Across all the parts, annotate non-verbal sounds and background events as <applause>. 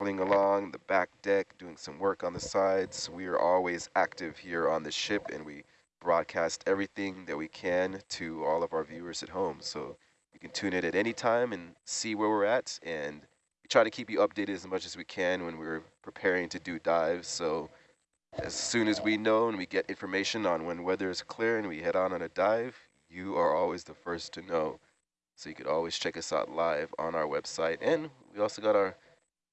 along the back deck, doing some work on the sides. We are always active here on the ship and we broadcast everything that we can to all of our viewers at home. So you can tune in at any time and see where we're at. And we try to keep you updated as much as we can when we're preparing to do dives. So as soon as we know and we get information on when weather is clear and we head on on a dive, you are always the first to know. So you could always check us out live on our website. And we also got our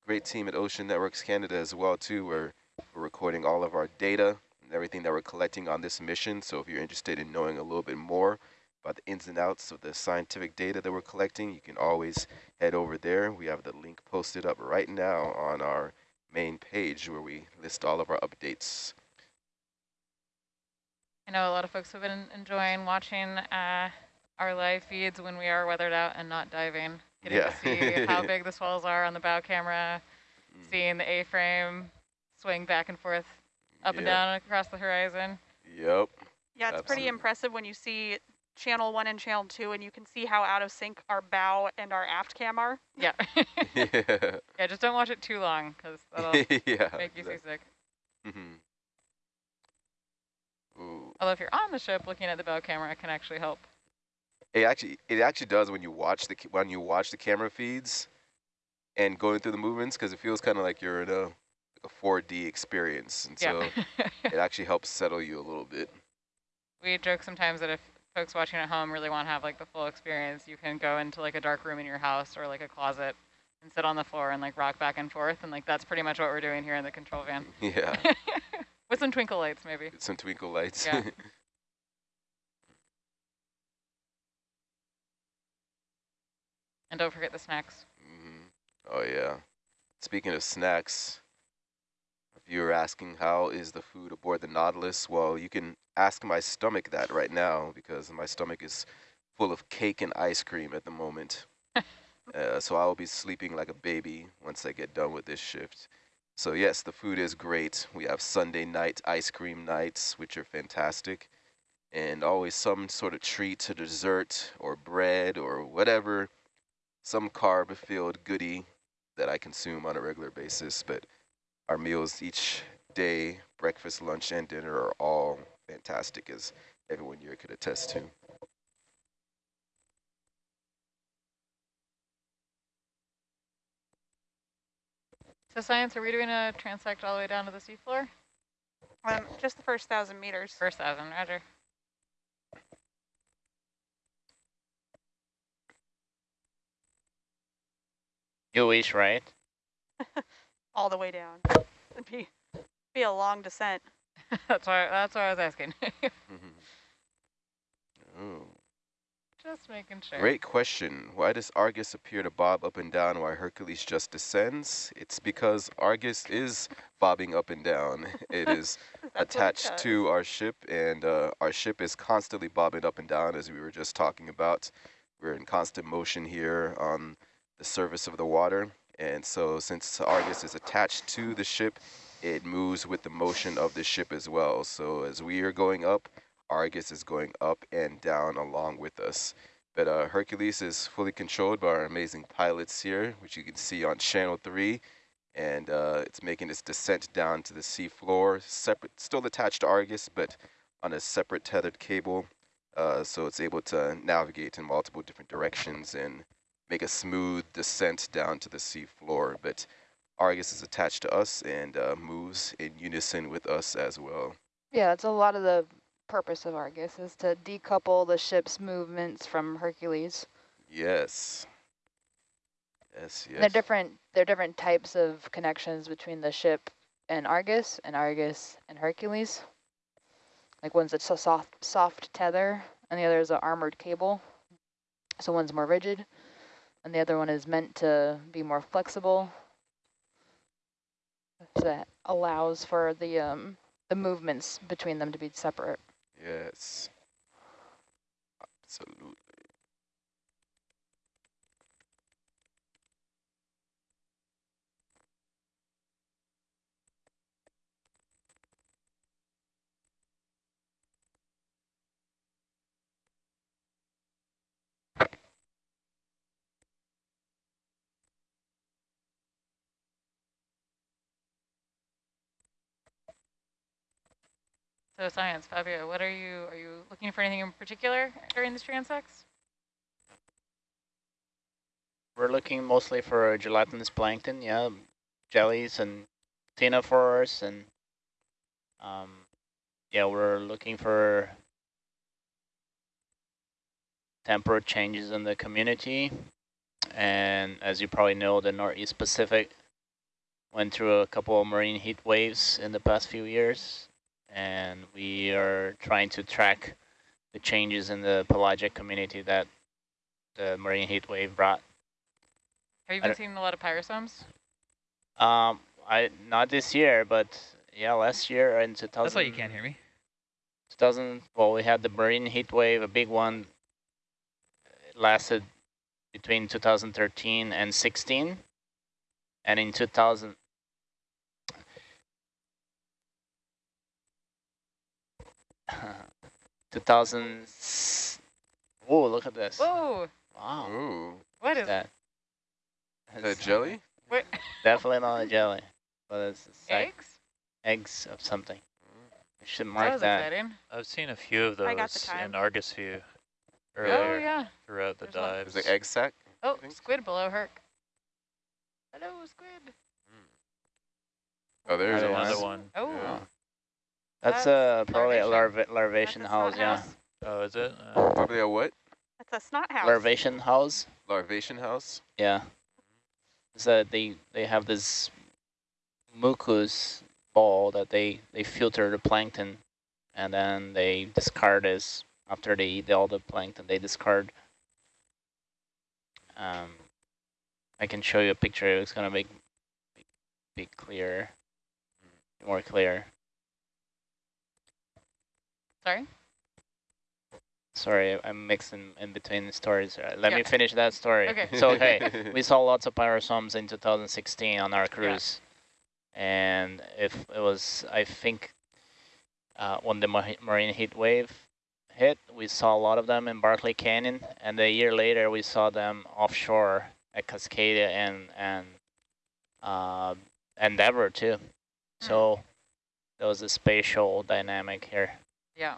great team at Ocean Networks Canada as well too, where we're recording all of our data and everything that we're collecting on this mission. So if you're interested in knowing a little bit more about the ins and outs of the scientific data that we're collecting, you can always head over there. We have the link posted up right now on our main page where we list all of our updates. I know a lot of folks have been enjoying watching uh, our live feeds when we are weathered out and not diving. Getting yeah. to see how big the swells are on the bow camera, mm. seeing the A-frame swing back and forth up yep. and down across the horizon. Yep. Yeah, it's Absolutely. pretty impressive when you see channel one and channel two and you can see how out of sync our bow and our aft cam are. Yeah. <laughs> yeah. yeah, just don't watch it too long because <laughs> that'll yeah, make you seasick. Mm -hmm. Ooh. Although if you're on the ship looking at the bow camera, it can actually help. It actually it actually does when you watch the when you watch the camera feeds and going through the movements because it feels kind of like you're in a a 4D experience. And so it <laughs> actually helps settle you a little bit. We joke sometimes that if folks watching at home really want to have like the full experience, you can go into like a dark room in your house or like a closet and sit on the floor and like rock back and forth. And like that's pretty much what we're doing here in the control van. <laughs> Yeah. <laughs> With some twinkle lights, maybe. Some twinkle lights. Yeah. And don't forget the snacks. Mm. Oh, yeah. Speaking of snacks, if you are asking how is the food aboard the Nautilus, well, you can ask my stomach that right now because my stomach is full of cake and ice cream at the moment. <laughs> uh, so I will be sleeping like a baby once I get done with this shift. So yes, the food is great. We have Sunday night ice cream nights, which are fantastic. And always some sort of treat to dessert or bread or whatever, some carb-filled goodie that I consume on a regular basis. But our meals each day, breakfast, lunch, and dinner are all fantastic, as everyone here could attest to. So science, are we doing a transect all the way down to the seafloor? Um, just the first thousand meters. First thousand, roger. You wish, right? <laughs> all the way down. It'd be be a long descent. <laughs> that's why that's why I was asking. <laughs> oh. Just making sure. Great question. Why does Argus appear to bob up and down while Hercules just descends? It's because Argus is bobbing up and down. It is attached to our ship, and uh, our ship is constantly bobbing up and down, as we were just talking about. We're in constant motion here on the surface of the water. And so since Argus is attached to the ship, it moves with the motion of the ship as well. So as we are going up, Argus is going up and down along with us. But uh, Hercules is fully controlled by our amazing pilots here, which you can see on channel three. And uh, it's making its descent down to the seafloor, separate, still attached to Argus, but on a separate tethered cable. Uh, so it's able to navigate in multiple different directions and make a smooth descent down to the sea floor. But Argus is attached to us and uh, moves in unison with us as well. Yeah, that's a lot of the purpose of Argus is to decouple the ship's movements from Hercules. Yes. Yes, yes. There are different there are different types of connections between the ship and Argus and Argus and Hercules. Like one's a soft soft tether and the other is an armored cable. So one's more rigid and the other one is meant to be more flexible. So that allows for the um, the movements between them to be separate. Yes, absolutely. So science, Fabio, what are you, are you looking for anything in particular during this transects? We're looking mostly for gelatinous plankton, yeah, jellies and ctenophores, and um, yeah, we're looking for temporal changes in the community. And as you probably know, the Northeast Pacific went through a couple of marine heat waves in the past few years. And we are trying to track the changes in the pelagic community that the marine heat wave brought. Have you been seeing a lot of pyrosomes? Um, I not this year, but yeah, last year in 2000. That's why you can't hear me. 2000. Well, we had the marine heat wave, a big one. It lasted between 2013 and 16, and in 2000. <laughs> Two thousand. Oh, look at this! Whoa, Wow, Ooh, what is that? is that That's jelly? What? Definitely not a jelly, but it's, it's Eggs? eggs of something. I should That mark was that. exciting. I've seen a few of I got the those in Argus View Oh, yeah. throughout the There's one. dives. There's an egg sac. Oh, squid below Herc. Hello, squid. Hmm. Oh, there's Another a Another Nice. one. Oh, Yeah. That's That's uh, probably a larvacean. larva larvacean house, yeah. house. Oh, is it? Uh, Probably a what? That's a snot house. Larvacean house, Larvacean house. yeah. So they they have this mucus ball that they they filter the plankton, and then they discard this after they eat all the plankton. They discard. Um, I can show you a picture. It's gonna make be, be clear, more clear. Sorry. Sorry, I'm mixing in between the stories. Let me finish that story. Okay. So, okay, <laughs> we saw lots of pyrosomes in 2016 on our cruise. And if it was, I think, uh, when the marine heat wave hit, we saw a lot of them in Barkley Canyon. And a year later, we saw them offshore at Cascadia and, and uh, Endeavour, too. So there was a spatial dynamic here. Yeah.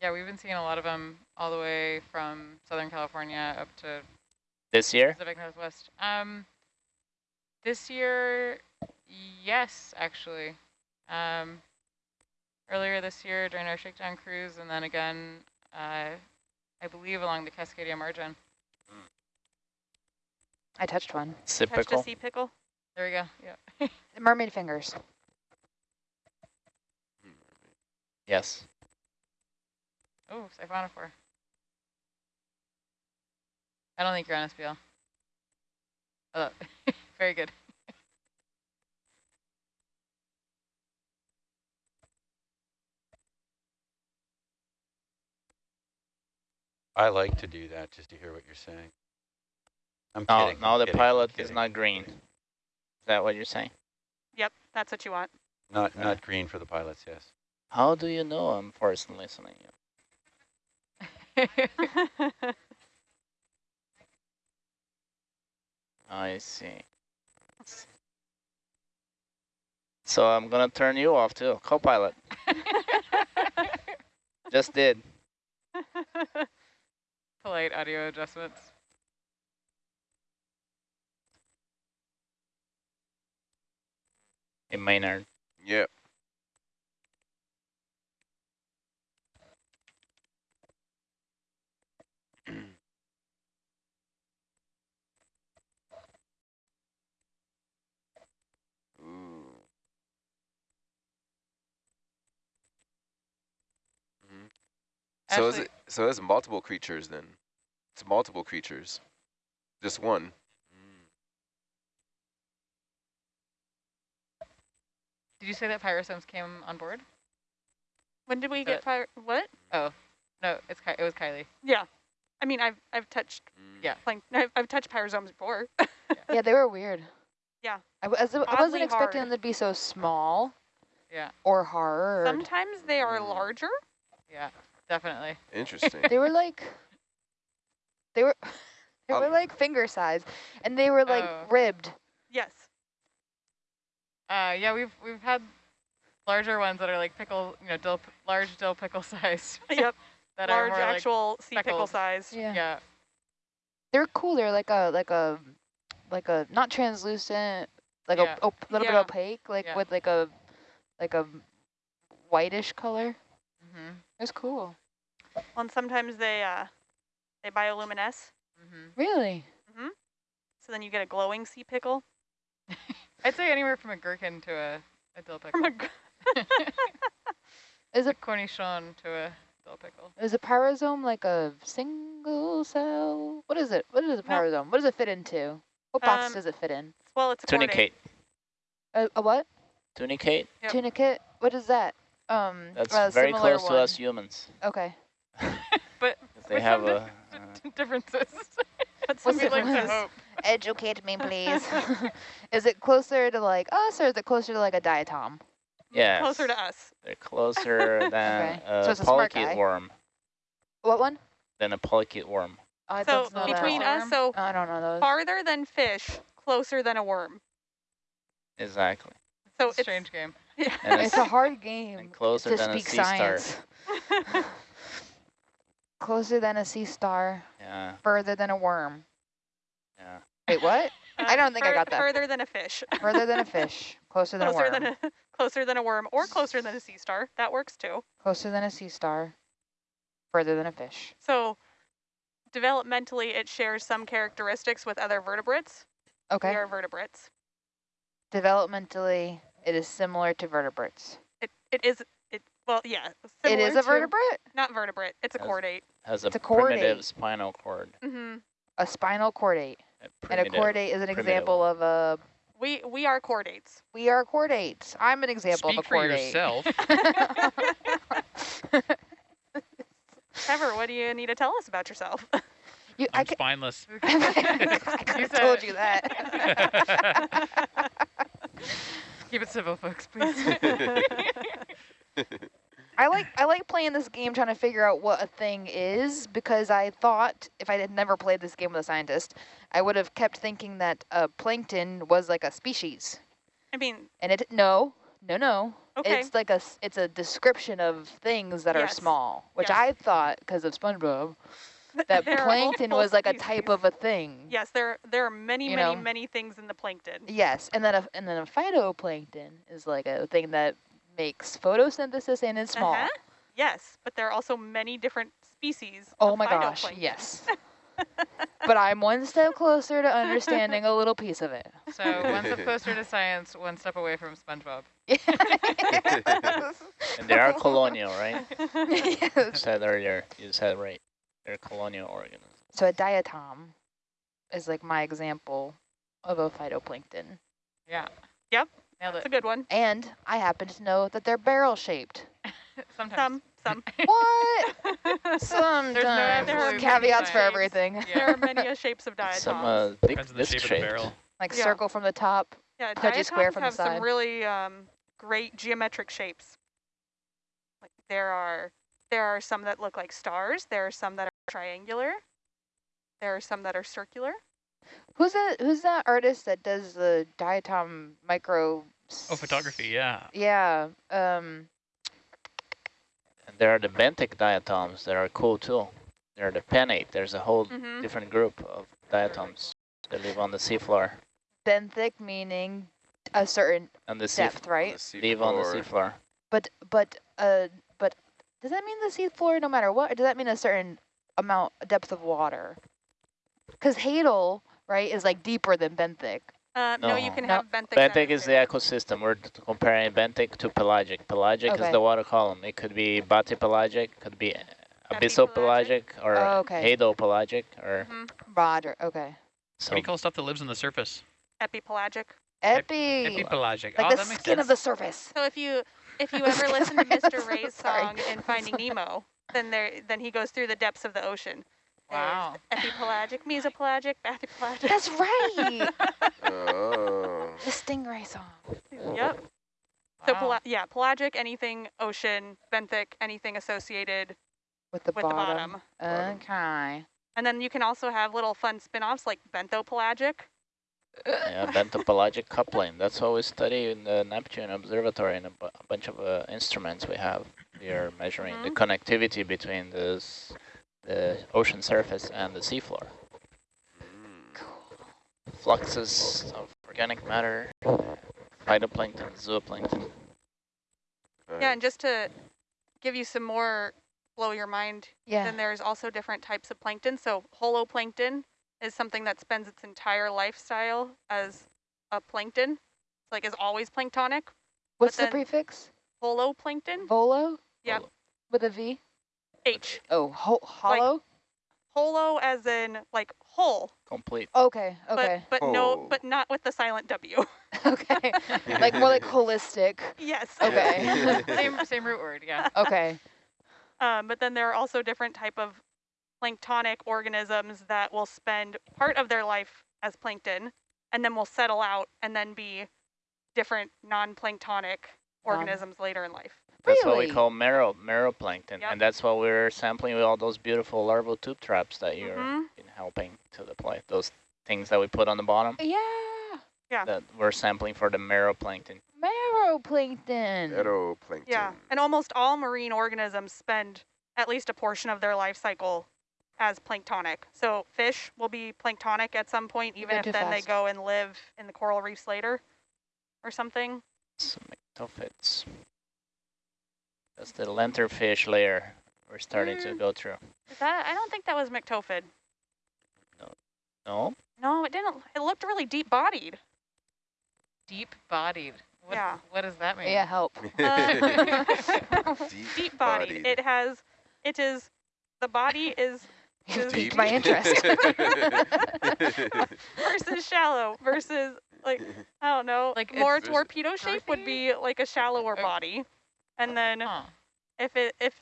Yeah, we've been seeing a lot of them all the way from Southern California up to This year? Pacific Northwest. Um, this year, yes, actually. Um, earlier this year during our shakedown cruise, and then again, uh, I believe along the Cascadia margin. I touched one. Touched a sea pickle. There we go. Yeah. <laughs> Mermaid fingers. Yes. Oh, siphonophore. I don't think you're on SPL. <laughs> Oh, very good. I like to do that just to hear what you're saying. I'm No, kidding. now I'm the kidding, pilot is not green. Is that what you're saying? Yep, that's what you want. Not Okay. not green for the pilots, yes. How do you know I'm forced listening? I see. So I'm gonna turn you off too, co-pilot. <laughs> Just did. <laughs> Polite audio adjustments. In Maynard. Yeah. So is it? So there's multiple creatures then. It's multiple creatures. Just one. Did you say that pyrosomes came on board? when did we Uh, get fire? What? Oh, no, it's Ky it was Kylie. Yeah. I mean, I've I've touched Mm. Yeah. plank. I've, I've touched pyrosomes before. <laughs> Yeah, they were weird. Yeah. I, w- as- I wasn't expecting hard. them to be so small Yeah, or hard. Sometimes they are Mm. larger. yeah, definitely. Interesting. They were like, they were, <laughs> they Um, were like finger size, and they were like Oh. ribbed. Yes. Uh, yeah, we've we've had larger ones that are like pickle, you know, dill, large dill pickle <laughs> size. Yep. that are Large more like actual sea pickle size. Yeah. yeah. They're cool. They're like a like a like a not translucent, like Yeah. a op- little Yeah. bit opaque, like Yeah. with like a like a whitish color. Mm-hmm. It's cool. Well, and sometimes they uh, they bioluminesce, Mm-hmm. Really? so then you get a glowing sea pickle. <laughs> I'd say anywhere from a gherkin to a, a dill pickle. From a, <laughs> Is a a cornichon to a dill pickle. is a pyrosome like a single cell? What is it? What is a No. What does it fit into? What box Um, does it fit in? well, it's a chordate. Tunicate. A, a what? Tunicate. Yep. Tunicate? What is that? Um, That's a very similar close to one. us humans. Okay. <laughs> but They have some a. uh, differences. <laughs> But What's some We'd like to difference? hope. Educate me, please. <laughs> is it closer to like us, or is it closer to like a diatom? Yeah. closer to us. They're closer than Okay. a So it's a smart polychaete worm. What one? Than a polychaete worm. Oh, I So between that. us, so I don't know those. farther than fish, closer than a worm. Exactly. So It's a it's strange game. Yeah. And It's a hard game closer to than a speak sea star. science. closer than a sea star, Yeah. further than a worm. Yeah. Wait, what? I don't think I got that. Further than a fish. further than a fish, closer than closer a worm, than a closer than a worm, or closer than a sea star. That works too. closer than a sea star, further than a fish. So developmentally, it shares some characteristics with other vertebrates. Okay. We are vertebrates. Developmentally, it is similar to vertebrates. It it is it well yeah. It is similar a to- Vertebrate? Not vertebrate. It's a Has- chordate. Has a It's a primitive chordate. spinal cord. Mm -hmm. A spinal chordate. A And a chordate is an primitive. example of a, We we are chordates. we are chordates. I'm an example Speak of a chordate. for yourself. <laughs> Trevor, what do you need to tell us about yourself? You, I, I'm ca- spineless. <laughs> I told you that. <laughs> Keep it civil, folks, please. <laughs> I like I like playing this game trying to figure out what a thing is because I thought if I had never played this game with a scientist, I would have kept thinking that uh, plankton was like a species. I mean, And it no, no, no. okay. It's like a s- it's a description of things that are small, which Yes. I thought because of SpongeBob that <laughs> There plankton was like a type of a thing. Yes, there there are many, You many, know. many things in the plankton. Yes, and then a and then a phytoplankton is like a thing that makes photosynthesis and is small. Uh-huh. Yes, but there are also many different species. Oh of my gosh, yes. <laughs> but I'm one step closer to understanding a little piece of it. so one step <laughs> closer to science, one step away from SpongeBob. And they are colonial, right? yes. You said earlier. You said right. They're colonial organisms. So a diatom is like my example of a phytoplankton. Yeah. Yep. Nailed That's a good one. And I happen to know that they're barrel shaped. <laughs> Sometimes. Some, some. <laughs> What? Sometimes. <laughs> There's no absolute There's caveats for shapes. everything. Yeah. there are many shapes of diatoms. Some uh, big Depends on the shape of the barrel. Like Yeah. circle from the top. yeah, pudgy square diatoms from the have some really um, great geometric shapes. Like there are there are some that look like stars. There are some that are triangular. There are some that are circular. Who's that? Who's that artist that does the diatom micro? Oh, photography, yeah. Yeah. Um. And there are the benthic diatoms that are cool too. There are the pennate. There's a whole hmm different group of diatoms that live on the seafloor. benthic meaning a certain On the depth, right? live on the seafloor. But but uh but does that mean the seafloor no matter what, or does that mean a certain amount depth of water? Because Hadal, right, is like deeper than benthic. Uh, no. you No. can No. have benthic. Benthic is the ecosystem. We're comparing benthic to pelagic. Pelagic Okay. is the water column. It could be bathypelagic, could be abyssal pelagic, or Oh, okay. hadopelagic, or Mhm. Roger. Okay. What so do you call stuff that lives on the surface? Epipelagic. Epi. Epipelagic. like oh, the that makes skin sense. of the surface. So if you if you <laughs> ever listen to Mr. Ray's song in Finding Nemo, then there then he goes through the depths of the ocean. There's Wow. Epipelagic, mesopelagic, bathypelagic. That's right. <laughs> Oh. the Stingray song. Yep. So Wow. pela- yeah, pelagic, anything ocean, benthic, anything associated With the with bottom. the bottom. Okay. And then you can also have little fun spin-offs like benthopelagic. Yeah, benthopelagic coupling. That's what we study in the Neptune Observatory and a, a bunch of uh, instruments we have. We are measuring the Mhm. connectivity between this, the ocean surface and the seafloor. Mm. Fluxes of organic matter, phytoplankton, zooplankton. Yeah, and just to give you some more blow your mind, Yeah. then there's also different types of plankton. So holoplankton is something that spends its entire lifestyle as a plankton. It's like is always planktonic. What's the then- prefix? Holoplankton, Volo? Yeah. With a V? H. Oh, ho hollow? Holo as in like whole, Complete. okay, okay, but but no, but not with the silent W. <laughs> okay. <laughs> like more like holistic. yes. Okay. <laughs> same same root word, yeah. Okay. Um, but then there are also different type of planktonic organisms that will spend part of their life as plankton and then will settle out and then be different non-planktonic Non- organisms later in life. That's what we Really? call mero, meroplankton. Yep. And that's what we're sampling with all those beautiful larval tube traps that you're Mhm. been helping to deploy. Those things that we put on the bottom Yeah. Yeah. that we're sampling for the meroplankton. Meroplankton. Phytoplankton. Yeah, and almost all marine organisms spend at least a portion of their life cycle as planktonic. So fish will be planktonic at some point, You're even if too then they go and live in the coral reefs later or something. Some myctophids. That's the lanternfish layer we're starting to Mm. go through. Is that I don't think that was myctophid. No? No, No, it didn't. It looked really deep bodied. Deep bodied. What, Yeah. What does that mean? Yeah, help. Deep deep bodied. bodied. It has. It is. The body is You Deep. piqued my interest. <laughs> <laughs> versus shallow versus like I don't know. Like more torpedo shape would be like a shallower Oh. body, and then Huh. if it if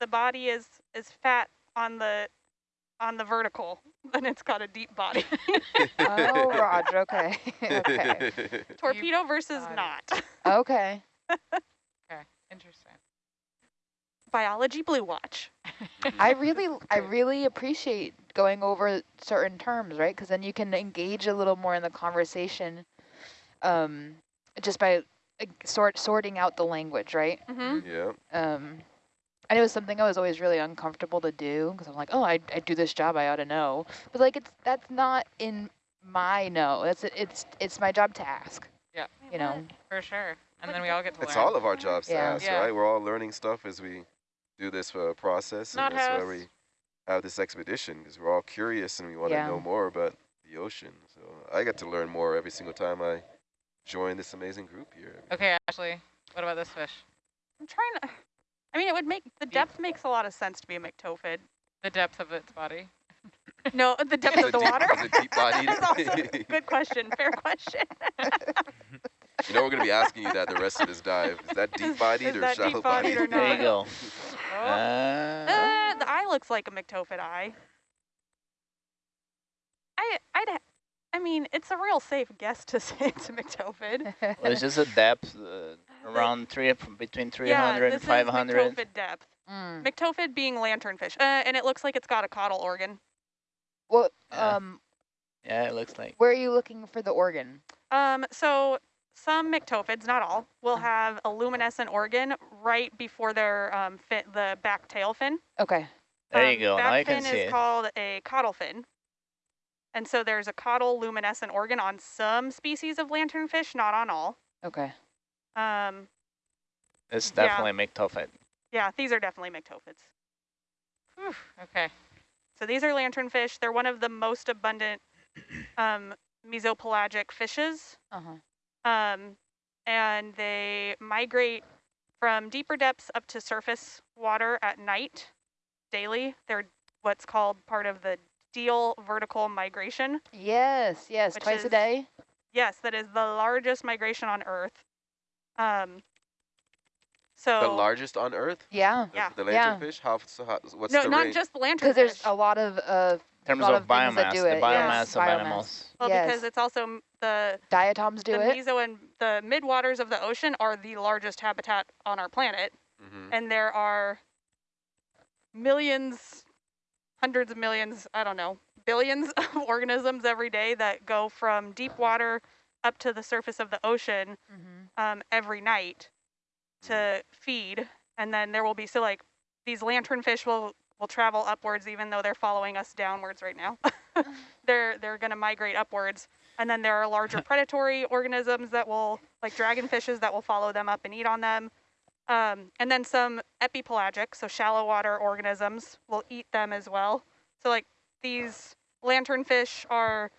the body is is fat on the on the vertical, <laughs> then it's got a deep body. oh, Roger. Okay. okay. torpedo versus not. Okay. Okay. Interesting. Biology Blue Watch. I <laughs> really, I really appreciate going over certain terms, right? Because then you can engage a little more in the conversation, um, just by uh, sort sorting out the language, right? Mm-hmm. yeah. Um, and it was something I was always really uncomfortable to do because I'm like, oh, I, I do this job, I ought to know. But like, it's that's not in my know. That's it's it's my job to ask. Yeah. You know. For sure. And then we all get to It's learn. all of our jobs to Yeah. ask, Yeah. right? We're all learning stuff as we do this uh, process, Not and that's why we have this expedition because we're all curious and we want to Yeah. know more about the ocean. So I get to learn more every single time I join this amazing group here. Okay, Ashley. What about this fish? I'm trying to. I mean, it would make the Deep. depth makes a lot of sense to be a myctophid. The depth of its body. <laughs> No, the depth of the deep- water. is it deep bodied? <laughs> That's also good <laughs> question. Fair question. You know we're gonna be asking you that the rest of this dive. Is that deep bodied or shallow deep-bodied bodied? or There you go. Oh, Uh, Uh, the eye looks like a myctophid eye. I, I'd, I mean, it's a real safe guess to <laughs> say it's a myctophid. well, it's just a depth uh, around three, between 300 yeah, and this 500. is myctophid depth. Mm. Myctophid being lanternfish, uh, and it looks like it's got a caudal organ. Well, Yeah. um, Yeah, it looks like. where are you looking for the organ? Um, so some myctophids, not all, will Mm. have a luminescent organ right before their um, fin, the back tail fin. Okay. There Um, you go. Now Back you can fin see is it. called a caudal fin. And so there's a caudal luminescent organ on some species of lanternfish, not on all. Okay. Um, It's yeah. definitely myctophid. yeah, these are definitely myctophids. Whew, okay. So these are lanternfish. They're one of the most abundant um, mesopelagic fishes. Uh huh. Um, and they migrate from deeper depths up to surface water at night daily. They're what's called part of the Diel vertical migration. Yes. Yes. Which Twice a day. Yes, that is the largest migration on Earth. Um, so The largest on Earth? Yeah. The, Yeah. the Yeah. lanternfish? How, so how, what's no, the not range? just the lanternfish. Because there's a lot of uh, In terms of, of biomass, the it, biomass yes, of biomass. animals. well, yes. because it's also the diatoms do the it. meso and the midwaters of the ocean are the largest habitat on our planet. Mhm. and there are millions, hundreds of millions, I don't know, billions <laughs> of organisms every day that go from deep water up to the surface of the ocean Mm-hmm. um, every night to feed. And then there will be, so like these lanternfish will, will travel upwards even though they're following us downwards right now. <laughs> they're they're going to migrate upwards. And then there are larger <laughs> predatory organisms that will, like dragonfishes that will follow them up and eat on them. Um, and then some epipelagic, so shallow water organisms will eat them as well. So like these lanternfish are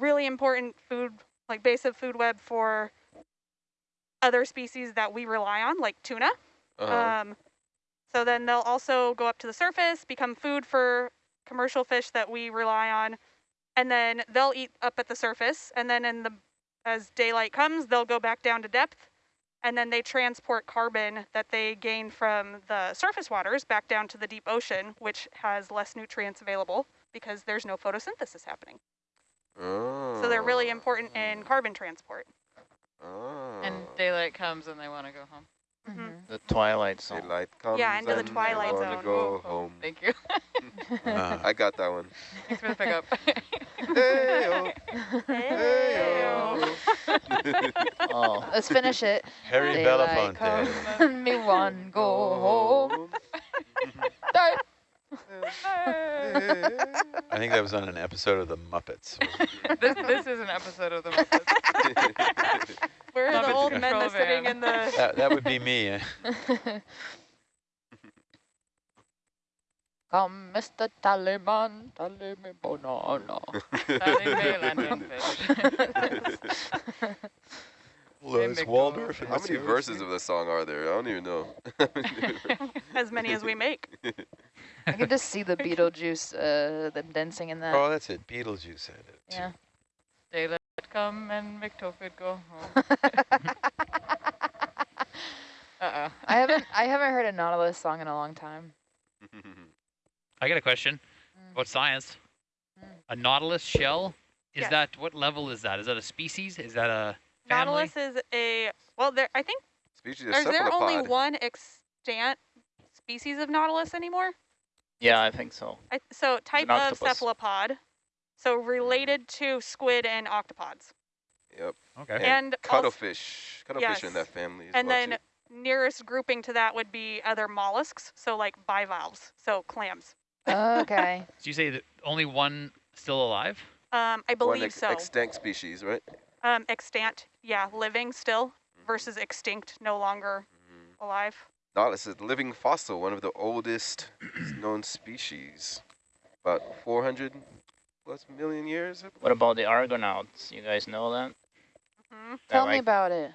really important food, like base of food web for other species that we rely on, like tuna. Uh-huh. Um, so then they'll also go up to the surface, become food for commercial fish that we rely on, and then they'll eat up at the surface. And then in the as daylight comes, they'll go back down to depth, and then they transport carbon that they gain from the surface waters back down to the deep ocean, which has less nutrients available because there's no photosynthesis happening. So they're really important in oh. carbon transport. Oh. And daylight comes and they want to go home. Mhm. The twilight zone. Daylight comes Yeah, into the and I twilight wanna zone. go home. Thank you. Uh, <laughs> I got that one. <laughs> Thanks for the pickup. <laughs> Hey-o, Hey-o. hey-o. Oh, Let's finish it. Harry Daylight Belafonte. me one go home. Die. I think that was on an episode of The Muppets. this, this is an episode of the Muppets. Where are Love the old men Control that's sitting in the <laughs> <laughs> that, that would be me. <laughs> Come, Mr. Taliban, tally me banana. Sally Mae Lanternfish. Les Mimic Waldorf How many verses of the song are there? I don't even know. <laughs> <laughs> as many as we make. <laughs> I can just see the Beetlejuice, uh, them dancing in that. Oh, that's it. Beetlejuice had it. too. yeah. Daylight come and myctophid go home. Uh-oh. I haven't, I haven't heard a Nautilus song in a long time. I got a question Mm. about science. Mm. A nautilus shell, is Yes. that, what level is that? Is that a species? Is that a family? Nautilus is a well. There, I think Species of is there only one extant species of nautilus anymore? yeah, I think so. I, so type of cephalopod, so related to squid and octopods, Yep. Okay. And and also, Cuttlefish. Cuttlefish in that family as and well then too. nearest grouping to that would be other mollusks, so like bivalves, so clams. Okay. <laughs> So you say that only one still alive? Um, I One believe ex- so. extinct species, right? Um, extant, yeah, living still versus extinct, no longer Mhm. alive. Nautilus is a living fossil, one of the oldest <clears throat> known species. About 400 plus million years. What about the Argonauts? You guys know that? hmm That Tell me about it.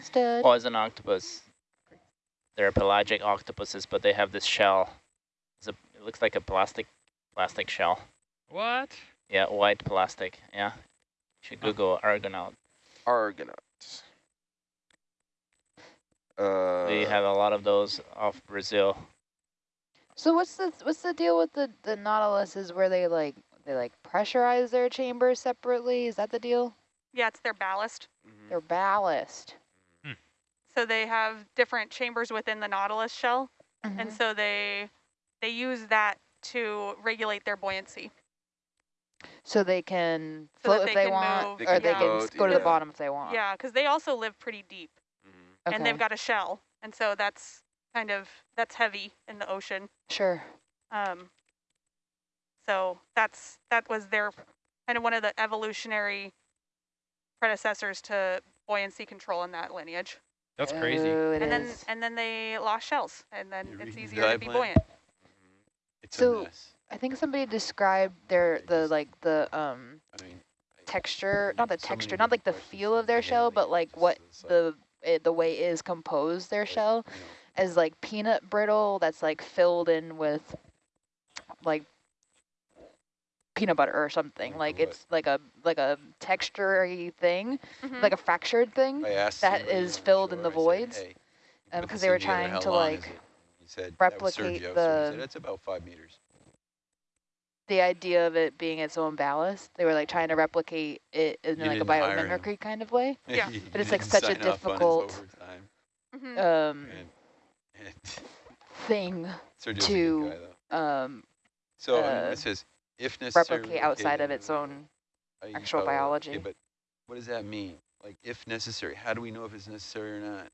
Stud. <laughs> well, it's an octopus. They're pelagic octopuses, but they have this shell. It's a, it looks like a plastic plastic shell. What? Yeah, white plastic. Yeah. You should Google Argonaut. Argonauts. Uh, We have a lot of those off Brazil. So what's the what's the deal with the the Nautiluses where they like they like pressurize their chambers separately? Is that the deal? Yeah, it's their ballast. mhm. Their ballast. So they have different chambers within the nautilus shell, and Mhm. so they they use that to regulate their buoyancy. So they can So float they if they can want, move, They or can they can float, s- go to the bottom if they want. Yeah, because they also live pretty deep, Mhm. Okay. and they've got a shell, and so that's kind of that's heavy in the ocean. sure. Um, so that's that was their kind of one of the evolutionary predecessors to buoyancy control in that lineage. That's crazy. Oh, it and then and then they lost shells, and then You it's easier to be Dive buoyant. It's So- a mess. I think somebody described their the like the um I mean, texture, not the so texture, not like the feel of their shell, but like what the it, the way it is composed their shell you as like peanut brittle that's like filled in with like peanut butter or something. Like good. it's like a like a textury thing, Mhm. like a fractured thing. that is asked that somebody is on filled in the I said, voids, "Hey, Um, because they were trying to like? He said, replicate that Sergio, so the- he said, it's about five meters. The idea of it being its own ballast. They were like trying to replicate it in You like a didn't hire him. biomimicry kind of way. Yeah. He But it's, like, such a sign off on his difficult- overtime. Mhm. Um, And, and thing to, guy, um, So I mean, uh, this is if necessary. replicate outside of its own. Actual oh, biology. Okay, but what does that mean? Like, if necessary, how do we know if it's necessary or not?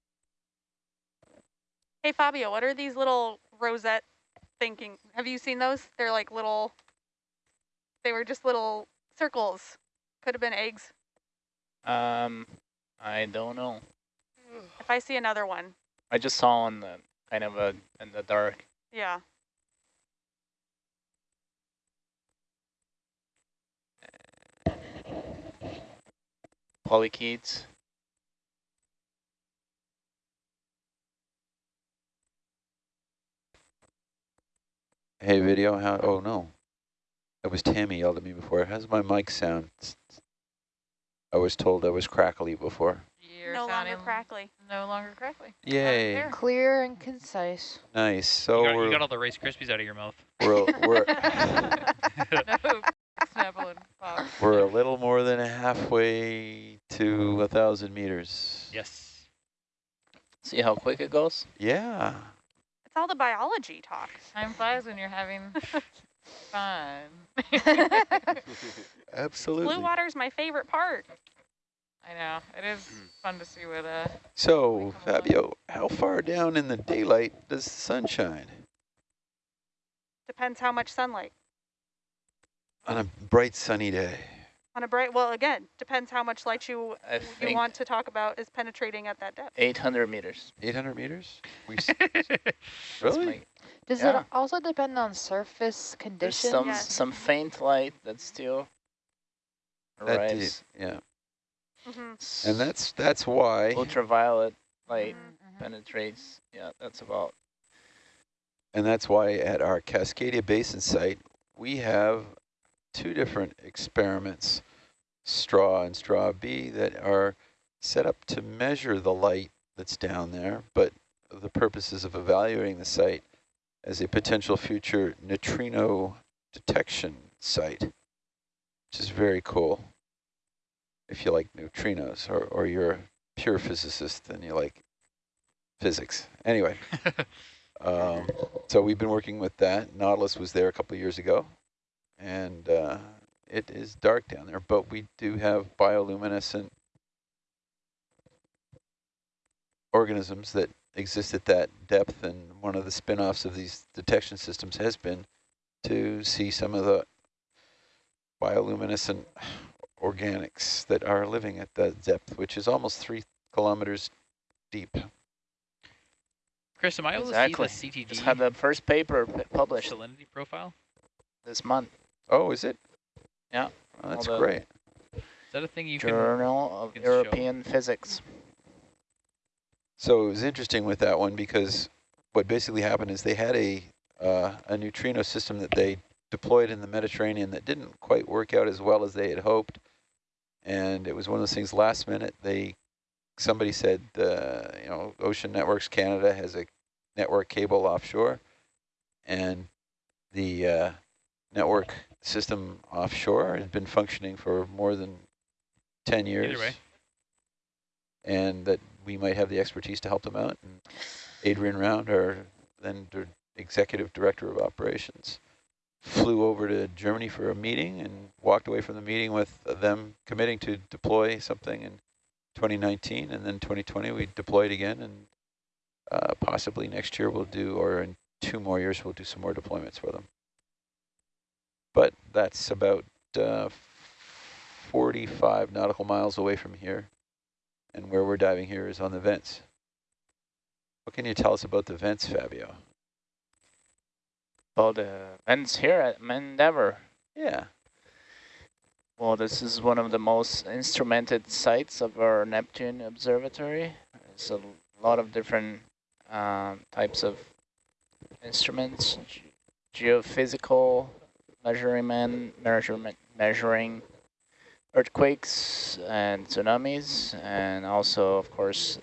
Hey Fabio, what are these little rosette thinking? Have you seen those? They're like little. They were just little circles. Could have been eggs. Um, I don't know. If I see another one, I just saw on the kind of a in the dark. yeah. Polychaetes. Hey, video, how, oh no. That was Tammy yelled at me before. How's my mic sound? I was told I was crackly before. You're no longer crackly. no longer crackly. Yay. Clear and concise. nice. So you, got, you we're, got all the Rice Krispies out of your mouth. we're, <laughs> we're, no, Pop. we're a little more than halfway to a thousand meters. yes. See how quick it goes? Yeah. It's all the biology talk. Time flies when you're having <laughs> fun. <laughs> <laughs> Absolutely. Blue water is my favorite part. I know. It is fun to see what uh So, Come along. Fabio, how far down in the daylight does the sun shine? Depends how much sunlight. On a bright sunny day. On a bright, well, again, depends how much light you I you want to talk about is penetrating at that depth. 800 meters. 800 meters? We <laughs> s- That's really? My- Does Yeah. it also depend on surface There's conditions? some Yes. some faint light that's still That did, arrives. yeah. hmm And that's that's why, ultraviolet light Mhm. penetrates. Yeah, that's about. and that's why at our Cascadia Basin site, we have two different experiments, STRAW and STRAW-b, that are set up to measure the light that's down there, but the purposes of evaluating the site as a potential future neutrino detection site, which is very cool. If you like neutrinos or, or you're a pure physicist and you like physics. Anyway, <laughs> um, so we've been working with that. Nautilus was there a couple years ago, and uh, it is dark down there, but we do have bioluminescent organisms that exist at that depth, and one of the spin-offs of these detection systems has been to see some of the bioluminescent organics that are living at that depth, which is almost three kilometers deep. Chris, am I able Exactly. to see the Just had the first paper published salinity profile? this month. Oh, is it? Yeah. Oh, that's great. Is that a thing you can? Journal of can show. European Physics. So it was interesting with that one because what basically happened is they had a uh, a neutrino system that they deployed in the Mediterranean that didn't quite work out as well as they had hoped, and it was one of those things. Last minute, they somebody said, uh, you know, Ocean Networks Canada has a network cable offshore, and the uh, network system offshore has been functioning for more than ten years Either and that we might have the expertise to help them out. And Adrian Round, our then executive director of operations, flew over to Germany for a meeting and walked away from the meeting with them committing to deploy something in 2019, and then 2020 we deployed again, and uh, possibly next year we'll do, or in two more years we'll do some more deployments for them. But that's about uh, 45 nautical miles away from here and where we're diving here is on the vents. What can you tell us about the vents, Fabio? Well, the vents here at Main Endeavour. Yeah. Well, this is one of the most instrumented sites of our Neptune Observatory. There's a lot of different um, types of instruments, ge- geophysical measurement, measurement, measuring earthquakes and tsunamis, and also, of course,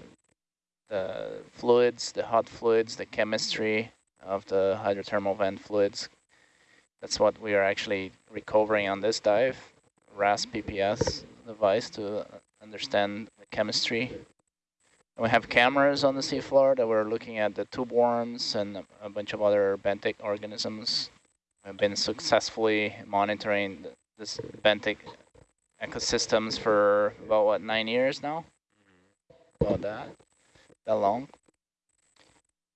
the fluids, the hot fluids, the chemistry of the hydrothermal vent fluids. That's what we are actually recovering on this dive. RAS PPS device to understand the chemistry. And we have cameras on the seafloor that we're looking at the tube worms and a, bunch of other benthic organisms. I've been successfully monitoring this benthic ecosystems for about what nine years now. About that, that long.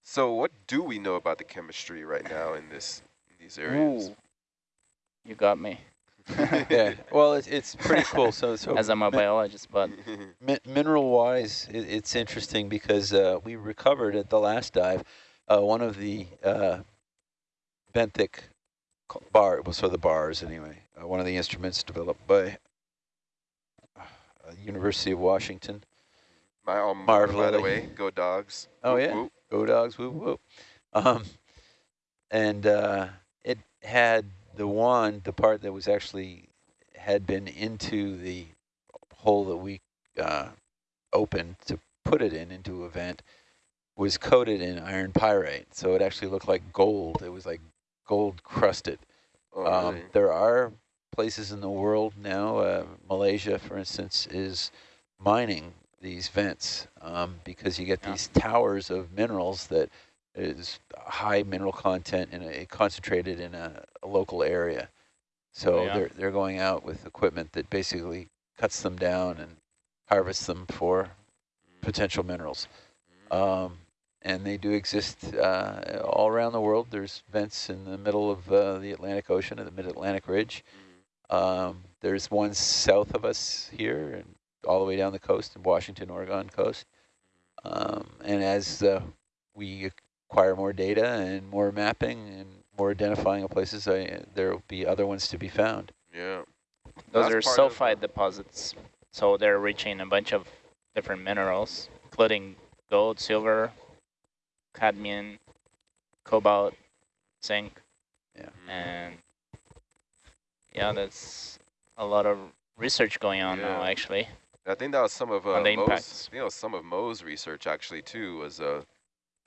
So what do we know about the chemistry right now in this in these areas? Ooh, you got me. <laughs> yeah, <laughs> well, it's, it's pretty cool. So, so As I'm a biologist, but <laughs> mi mineral-wise, it, it's interesting because uh, we recovered at the last dive uh, one of the uh, benthic bar, well, so the bars anyway, uh, one of the instruments developed by University of Washington. My alma Marv mater, by the way, go dogs. Oh Whoop, yeah, whoop. go dogs, whoop whoop. Um, and uh, it had the wand, the part that was actually had been into the hole that we uh, opened to put it in into a vent, was coated in iron pyrite. So it actually looked like gold. It was like gold crusted. Oh, Um, really? there are places in the world now, uh, Malaysia, for instance, is mining these vents um, because you get Yeah. these towers of minerals that is high mineral content and a, concentrated in a, a local area. So Oh, yeah. they're they're going out with equipment that basically cuts them down and harvests them for potential minerals. Um, and they do exist uh, all around the world. There's vents in the middle of uh, the Atlantic Ocean at the Mid-Atlantic Ridge. Mhm. Um, there's one south of us here and all the way down the coast, in Washington, Oregon coast. Um, and as uh, we acquire more data and more mapping and more identifying of places, I, there will be other ones to be found. Yeah. those That's are part of, sulfide deposits. So they're reaching a bunch of different minerals, including gold, silver, cadmium, cobalt, zinc, Mhm. and yeah, that's a lot of research going on now, actually. I think that was some of uh, On the Mo's, impacts. I think that was some of Mo's research actually too. Was uh,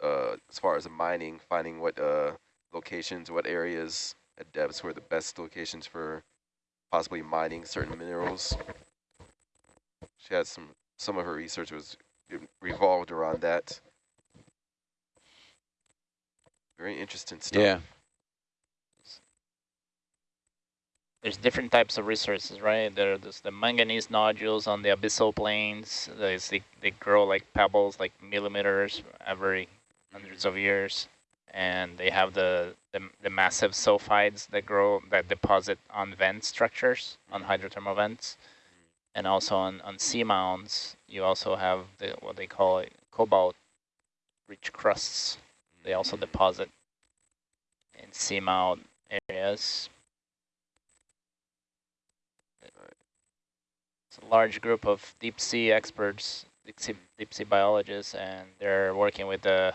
uh, as far as mining, finding what uh locations, what areas at depths were the best locations for possibly mining certain minerals. She had some some of her research was revolved around that. Very interesting stuff. Yeah. There's different types of resources, right? There- There's the manganese nodules on the abyssal plains. There's the, they grow like pebbles, like millimeters every hundreds of years. And they have the, the, the massive sulfides that grow, that deposit on vent structures, on mm-hmm. hydrothermal vents. And also on, on sea mounds, you also have the, what they call it, cobalt-rich crusts. They also mm-hmm. deposit in seamount areas. It's a large group of deep sea experts, deep sea, deep sea biologists, and they're working with the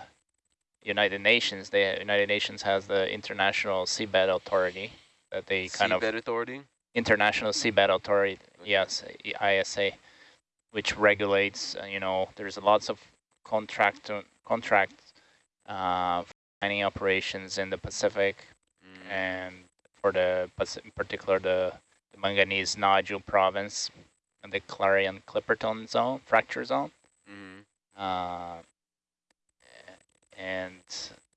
United Nations. The United Nations has the International Seabed Authority that they kind of Seabed Authority. International Seabed Authority, yes, ISA, which regulates, uh, you know, there's lots of contract contracts uh, for mining operations in the Pacific Mm. and for the, in particular, the, the manganese nodule province and the Clarion Clipperton zone, fracture zone. Mhm. Uh, and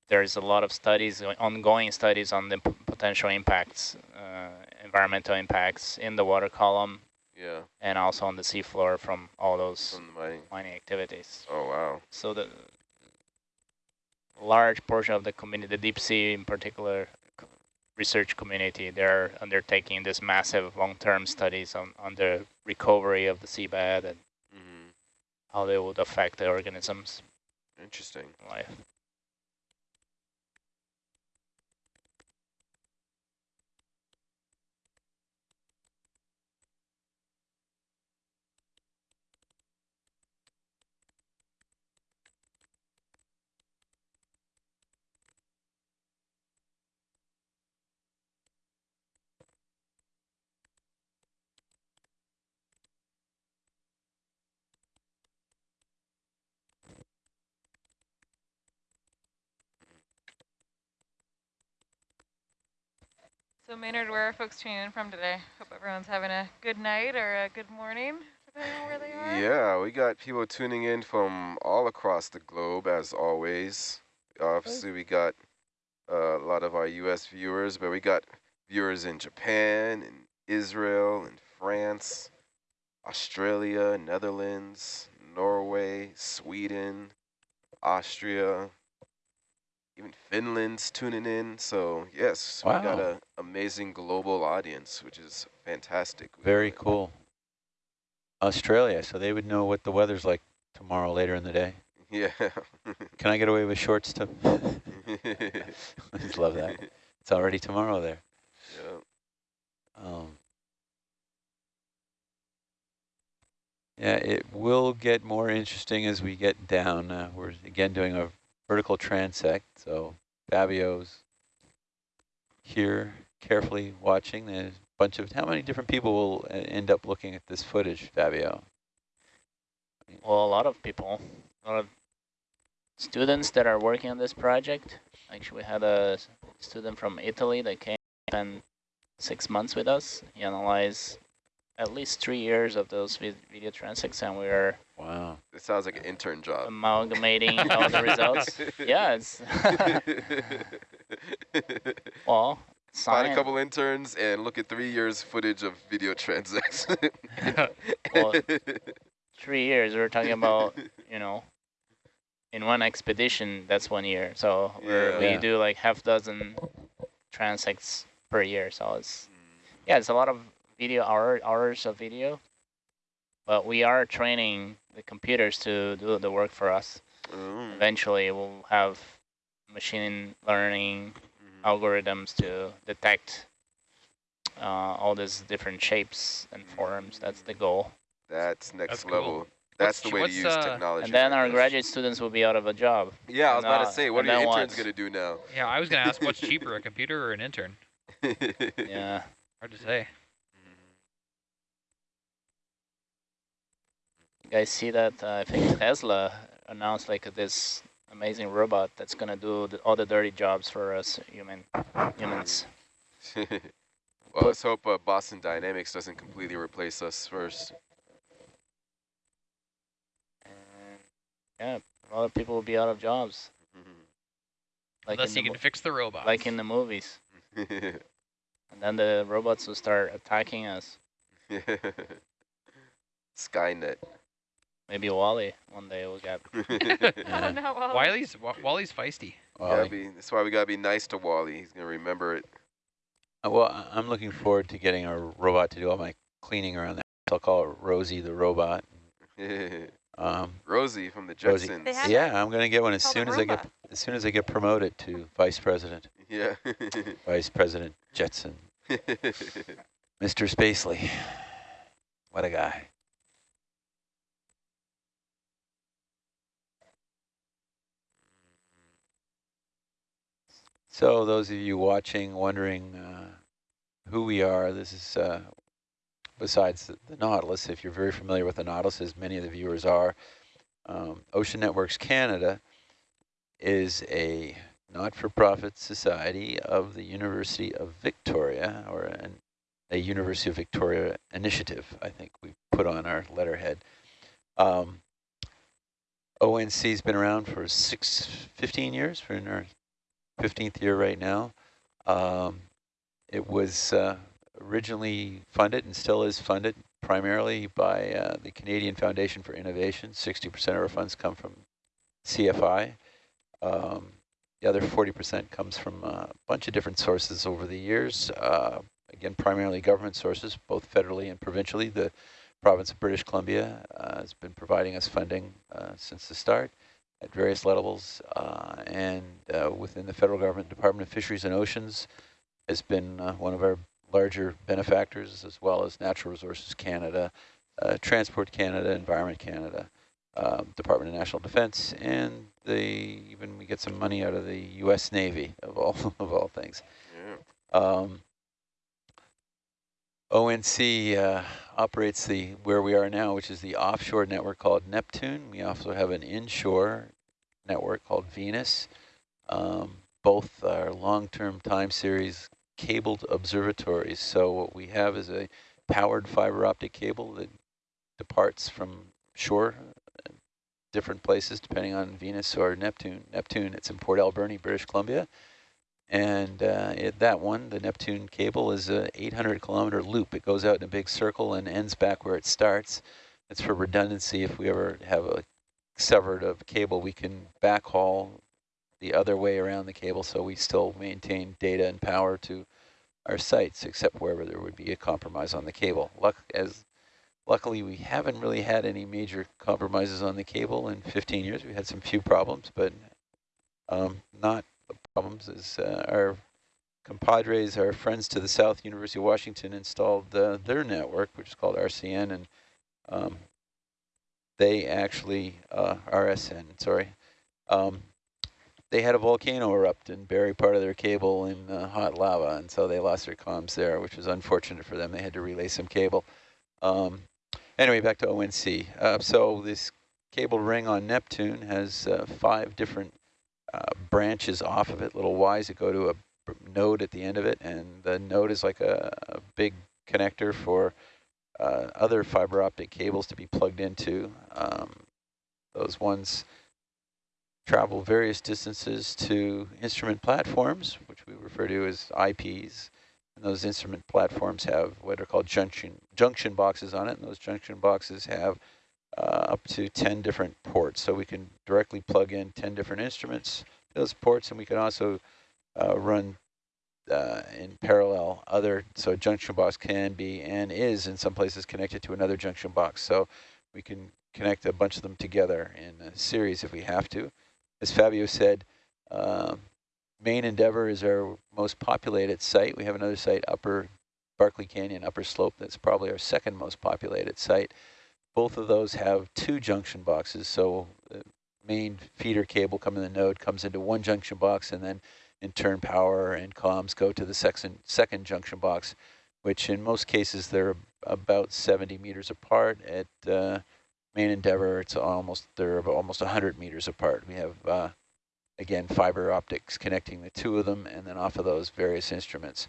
there's a lot of studies, uh, ongoing studies on the p- potential impacts, uh, environmental impacts in the water column Yeah. and also on the seafloor from all those From mining. mining activities. Oh wow. So the large portion of the community, the deep sea in particular, research community, they're undertaking this massive long-term studies on, on the recovery of the seabed and hmm how they would affect the organisms' Interesting. life. So Maynard, where are folks tuning in from today? Hope everyone's having a good night or a good morning, depending on where they are. Yeah, we got people tuning in from all across the globe as always. Obviously, we got uh, a lot of our U.S. viewers, but we got viewers in Japan, in Israel, in France, Australia, Netherlands, Norway, Sweden, Austria, even Finland's tuning in. So yes, wow. we got an amazing global audience, which is fantastic. Very cool. Australia, so they would know what the weather's like tomorrow later in the day. <laughs> Yeah. Can I get away with shorts too? I just love that. It's already tomorrow there. Yeah. Um, yeah, it will get more interesting as we get down. Uh, we're again doing a vertical transect, so Fabio's here carefully watching. There's a bunch of, how many different people will end up looking at this footage, Fabio? Well, a lot of people, a lot of students that are working on this project. Actually, we had a student from Italy that came and six months with us. He analyzed at least three years of those video transects, and we are wow. It sounds like an intern job. Amalgamating <laughs> all the results. Yeah, it's <laughs> well, Find a couple interns and look at three years footage of video transects. <laughs> well, three years. We're talking about you know in one expedition, that's one year. So yeah. we do like half dozen transects per year. So it's, mm. yeah, it's a lot of video hour, hours of video, but we are training the computers to do the work for us. Mm. Eventually we'll have machine learning mm. algorithms to detect uh, all these different shapes and forms. That's the goal. That's next That's level. Cool. That's the way to use uh, technology. And then our graduate students will be out of a job. Yeah, I was about to say, what are your interns going to do now? Yeah, I was going to ask, what's <laughs> cheaper, a computer or an intern? <laughs> yeah. Hard to say. Guys see that? Uh, I think Tesla announced like this amazing robot that's going to do the, all the dirty jobs for us human humans. <laughs> well, let's hope uh, Boston Dynamics doesn't completely replace us first. Yeah, a lot of people will be out of jobs. Like Unless you can fix the robots. Like in the movies. <laughs> and then the robots will start attacking us. <laughs> Skynet. Maybe WALL-E one day will get. <laughs> <laughs> yeah. oh, no, WALL-E's WALL-E's feisty. WALL-E. Be, that's why we gotta be nice to WALL-E. He's gonna remember it. Uh, well, I'm looking forward to getting a robot to do all my cleaning around that. I'll call it Rosie the robot. <laughs> Um, Rosie from the Jetsons. Yeah, I'm gonna get one as soon as I get as soon as I get promoted to vice president. Yeah. vice President Jetson. Mr. Spacely. What a guy. So those of you watching, wondering uh, who we are, this is uh, besides the, Nautilus, if you're very familiar with the Nautilus, as many of the viewers are, um, Ocean Networks Canada is a not-for-profit society of the University of Victoria, or an, a University of Victoria initiative, I think we put on our letterhead. Um, ONC's been around for six, 15 years, we're in our 15th year right now. Um, it was uh, originally funded and still is funded primarily by uh, the Canadian Foundation for Innovation. 60% of our funds come from CFI. Um, the other 40% comes from a bunch of different sources over the years. Uh, again, primarily government sources, both federally and provincially. The province of British Columbia uh, has been providing us funding uh, since the start at various levels. Uh, and uh, within the federal government, Department of Fisheries and Oceans has been one of our larger benefactors, as well as Natural Resources Canada, uh, Transport Canada, Environment Canada, um, Department of National Defense, and they even we get some money out of the U.S. Navy of all <laughs> of all things. Yeah. Um, ONC uh, operates the where we are now, which is the offshore network called Neptune. We also have an inshore network called Venus. Um, both are long-term time series cabled observatories. So what we have is a powered fiber optic cable that departs from shore different places depending on Venus or Neptune. Neptune, it's in Port Alberni, British Columbia. And uh, it, that one, the Neptune cable, is a 800 kilometer loop. It goes out in a big circle and ends back where it starts. It's for redundancy. If we ever have a severed of cable, we can backhaul the other way around the cable so we still maintain data and power to our sites, except wherever there would be a compromise on the cable. Luck as Luckily, we haven't really had any major compromises on the cable in 15 years. We had some few problems, but um, not problems as uh, our compadres, our friends to the south, University of Washington, installed uh, their network, which is called RCN, and um, they actually, uh, RSN, sorry, um, they had a volcano erupt and bury part of their cable in uh, hot lava, and so they lost their comms there, which was unfortunate for them. They had to relay some cable. Um, anyway, back to ONC. Uh, so this cable ring on Neptune has uh, five different uh, branches off of it, little Ys that go to a node at the end of it, and the node is like a, a big connector for uh, other fiber optic cables to be plugged into. Um, those ones travel various distances to instrument platforms, which we refer to as IPs. And those instrument platforms have what are called junction junction boxes on it, and those junction boxes have uh, up to 10 different ports. So we can directly plug in 10 different instruments to those ports, and we can also uh, run uh, in parallel other, so a junction box can be and is in some places connected to another junction box. So we can connect a bunch of them together in a series if we have to. As Fabio said, um, main Endeavour is our most populated site. We have another site, Upper Barkley Canyon, Upper Slope, that's probably our second most populated site. Both of those have two junction boxes, so the main feeder cable coming in the node comes into one junction box, and then in turn power and comms go to the second, second junction box, which in most cases they're about 70 meters apart. At uh, main Endeavour, it's almost they're almost 100 meters apart. We have uh, again, fiber optics connecting the two of them, and then off of those various instruments.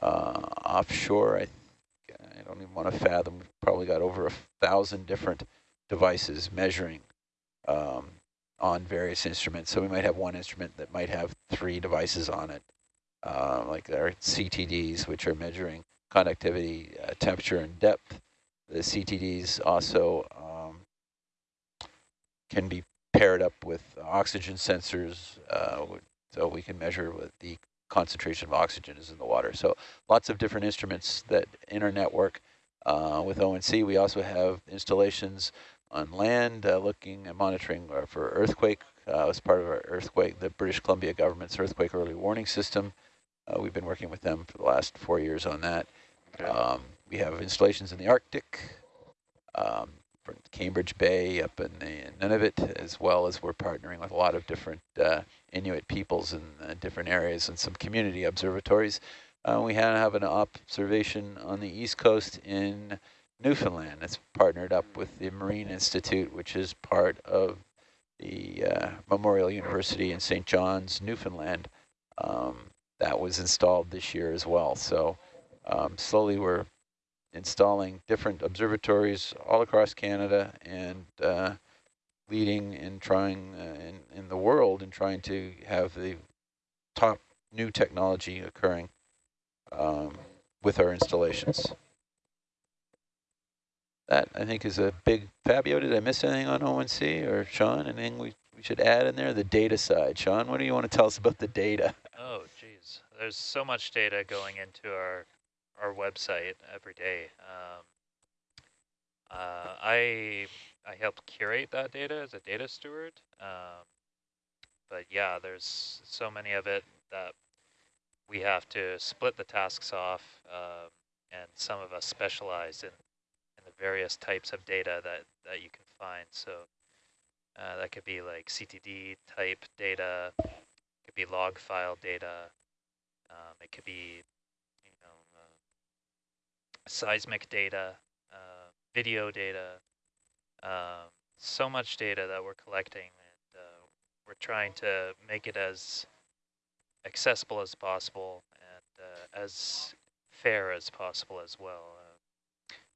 Uh, offshore, I, I don't even want to fathom, we've probably got over a thousand different devices measuring um, on various instruments. So we might have one instrument that might have three devices on it, uh, like our CTDs, which are measuring conductivity, uh, temperature, and depth. The CTDs also um, can be paired up with oxygen sensors, uh, so we can measure what the concentration of oxygen is in the water. So lots of different instruments that in our network uh, with ONC. We also have installations on land uh, looking and monitoring uh, for earthquake uh, as part of our earthquake, the British Columbia government's earthquake early warning system. Uh, we've been working with them for the last four years on that. Okay. Um, we have installations in the Arctic, um, Cambridge Bay up in, in Nunavut, as well as we're partnering with a lot of different uh, Inuit peoples in uh, different areas and some community observatories. Uh, we have an observation on the east coast in Newfoundland. It's partnered up with the Marine Institute, which is part of the uh, Memorial University in St. John's, Newfoundland. Um, that was installed this year as well. So um, slowly we're installing different observatories all across Canada and uh, leading and trying uh, in, in the world and trying to have the top new technology occurring um, with our installations. That, I think, is a big, Fabio, did I miss anything on ONC or Sean, anything we, we should add in there? The data side. Sean, what do you want to tell us about the data? Oh, geez. There's so much data going into our our website every day. Um, uh, I I help curate that data as a data steward. Um, but yeah, there's so many of it that we have to split the tasks off, uh, and some of us specialize in, various types of data that, that you can find. So uh, that could be like CTD type data, could be log file data, um, it could be seismic data, uh, video data, uh, so much data that we're collecting and uh, we're trying to make it as accessible as possible and uh, as fair as possible as well.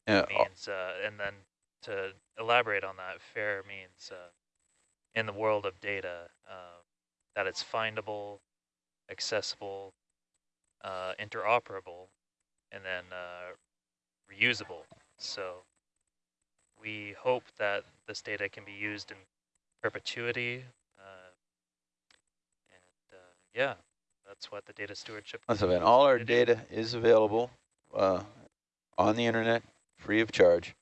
Uh, yeah. means, uh, and then to elaborate on that, fair means in the world of data that it's findable, accessible, uh, interoperable, and then uh, reusable. So we hope that this data can be used in perpetuity. Uh, and uh, yeah, that's what the data stewardship. That's event. All our data is available uh, on the internet, free of charge.